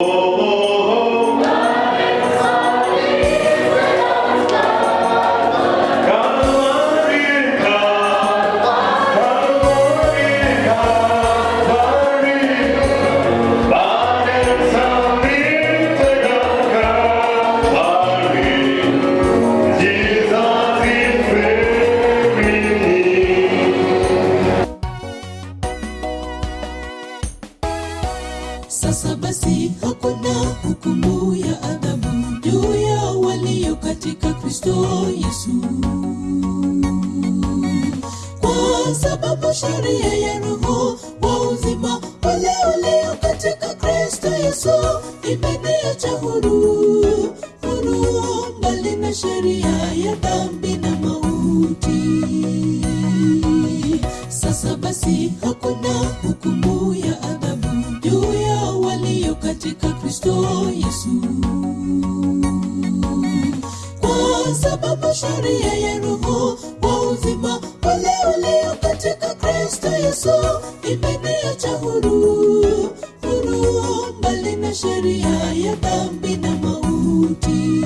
Oh. Sasa basi hakuna hukumu ya adhabu juu ya walio katika Kristo Yesu, kwa sababu sheria ya Roho wa uzima wale walio katika Kristo Yesu imeniacha huru, huru mbali na sheria ya dhambi na mauti. Sasa basi hakuna hukumu Yesu, kwa sababu sheria ya Roho wa uzima wale walio katika Kristo Yesu imeniacha huru, huru mbali na sheria ya dhambi na mauti.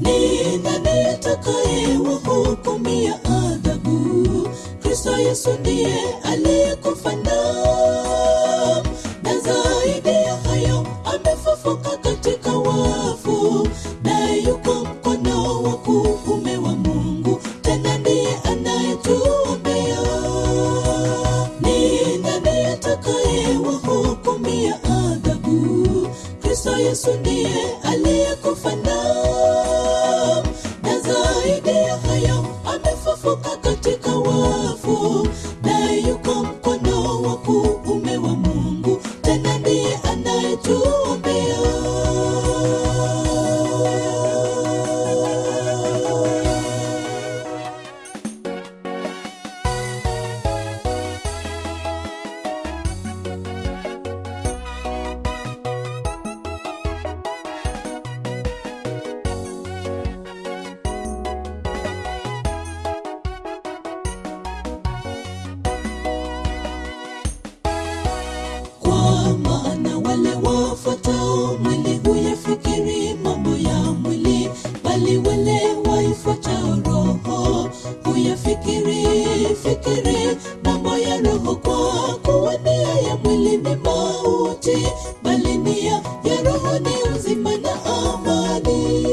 Ni nani atakaye wahukumia adhabu? Kristo Yesu ndiye aliyekufa amefufuka katika wafu, na yuko mkono wa kuume wa Mungu, tena ndiye anayetuombea. Ni nani atakaye wahukumia adhabu? Kristo Yesu ndiye aliyekufa na zaidi ya hayo amefufuka wale waifuatao Roho huyafikiri fikiri mambo ya Roho. Kwa kuwa ya mwili ni mauti, bali nia ya Roho ni uzima na amani.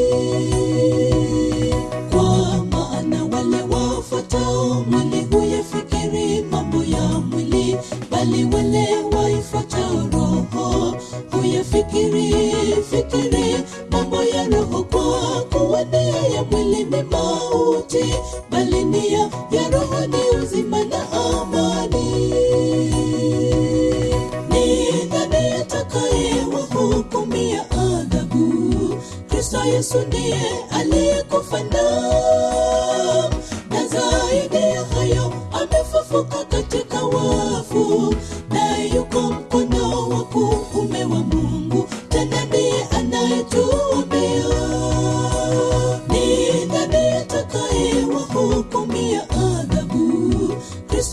Kwa maana wale wafuatao mwili huyafikiri mambo ya mwili, bali wale waifuatao Roho huyafikiri fikiri mambo ya Roho. Kwa kuwa ya mwili ni mauti, bali nia ya Roho ni uzima na amani. Ni nani atakayewahukumia adhabu? Kristo Yesu ndiye aliyekufa na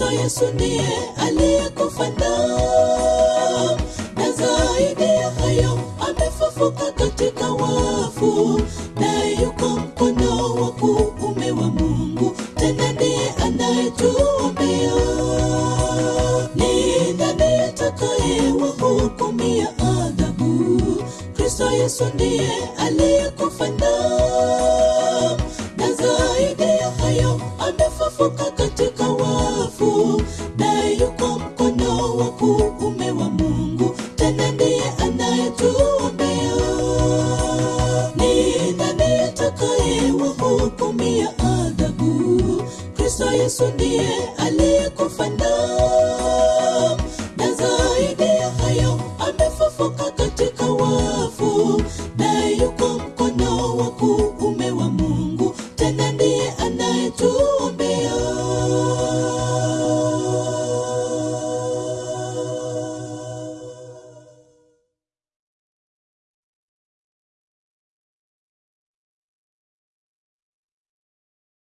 Kristo Yesu ndiye aliyekufa na zaidi ya hayo amefufuka katika wafu, na yuko mkono wa kuume wa Mungu, tena ndiye anayetuombea. Ni nani atakayewahukumia adhabu? Kristo Yesu ndiye aliyekufa na zaidi ya hayo amefufuka Yesu